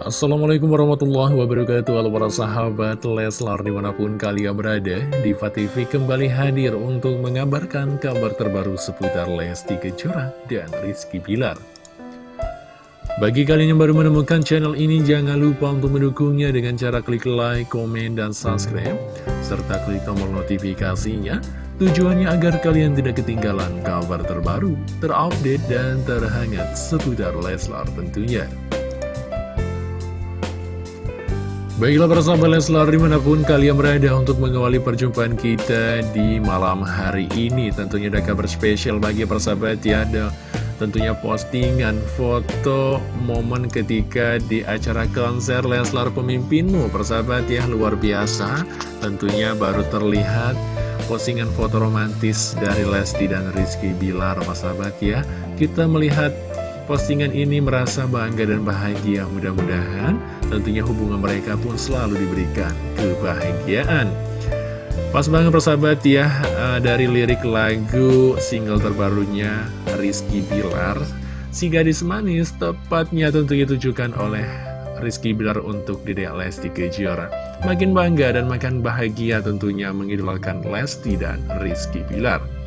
Assalamualaikum warahmatullahi wabarakatuh. Halo para sahabat Leslar di mana pun kalian berada Diva TV kembali hadir untuk mengabarkan kabar terbaru seputar Lesti Kejora dan Rizky Bilar. Bagi kalian yang baru menemukan channel ini jangan lupa untuk mendukungnya dengan cara klik like, komen, dan subscribe Serta klik tombol notifikasinya. Tujuannya agar kalian tidak ketinggalan kabar terbaru, terupdate, dan terhangat seputar Leslar tentunya Baiklah para sahabat Leslar di mana pun kalian berada untuk mengawali perjumpaan kita di malam hari ini Tentunya ada kabar spesial bagi para sahabat ya Ada tentunya postingan foto momen ketika di acara konser Leslar Pemimpinmu. Persahabat ya luar biasa. Tentunya baru terlihat postingan foto romantis dari Lesti dan Rizky Bilar. Persahabat ya Kita melihat postingan ini merasa bangga dan bahagia. Mudah-mudahan Tentunya hubungan mereka pun selalu diberikan kebahagiaan. Pas banget persahabat ya eh, Dari lirik lagu single terbarunya Rizky Bilar. Si gadis manis tepatnya tentunya ditujukan oleh Rizky Bilar untuk Dede Lesti Kejora. Makin bangga dan makin bahagia tentunya mengidolakan Lesti dan Rizky Bilar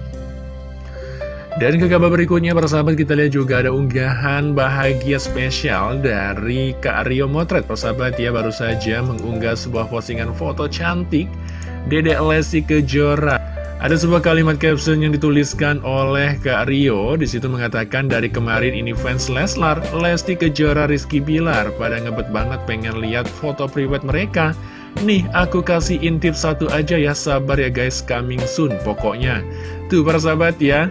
dan ke kabar berikutnya persahabat kita lihat juga ada unggahan bahagia spesial dari Kak Rio Motret. Persahabat ya baru saja mengunggah sebuah postingan foto cantik Dedek Lesti Kejora. Ada sebuah kalimat caption yang dituliskan oleh Kak Rio. Di situ mengatakan dari kemarin ini fans Leslar Lesti Kejora Rizky Bilar Pada ngebet banget pengen lihat foto private mereka. Nih aku kasih intip satu aja ya sabar ya guys coming soon pokoknya. Tuh persahabat ya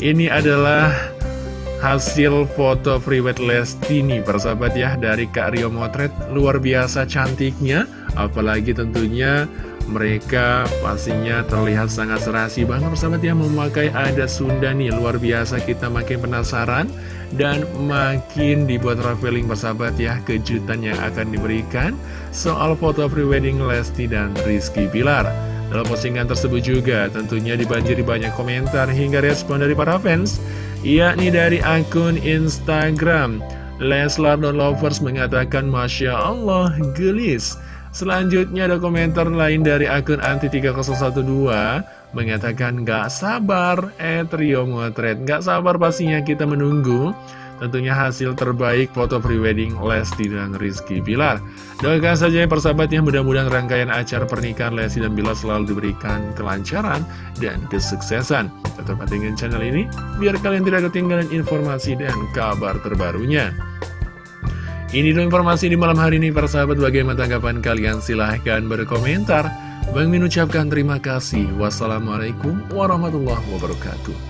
ini adalah hasil foto private Lesti nih persahabat ya dari Kak Rio Motret. Luar biasa cantiknya apalagi tentunya mereka pastinya terlihat sangat serasi banget persahabat ya memakai ada Sunda nih. Luar biasa kita makin penasaran dan makin dibuat traveling persahabat ya kejutan yang akan diberikan soal foto prewedding Lesti dan Rizky Pilar dalam postingan tersebut juga tentunya dibanjiri banyak komentar hingga respon dari para fans yakni dari akun Instagram. Leslar Don Lovers mengatakan Masya Allah gelis. Selanjutnya ada komentar lain dari akun Anti3012 mengatakan gak sabar eh trio motret gak sabar pastinya kita menunggu Tentunya hasil terbaik foto prewedding Lesti dan Rizky Bilar. Doakan saja yang persahabat yang mudah-mudahan rangkaian acara pernikahan Lesti dan Bilar selalu diberikan kelancaran dan kesuksesan. Tetap dengan channel ini biar kalian tidak ketinggalan informasi dan kabar terbarunya. Ini dulu informasi di malam hari ini para sahabat bagaimana tanggapan kalian? Silahkan berkomentar. Bang Min ucapkan terima kasih. Wassalamualaikum warahmatullahi wabarakatuh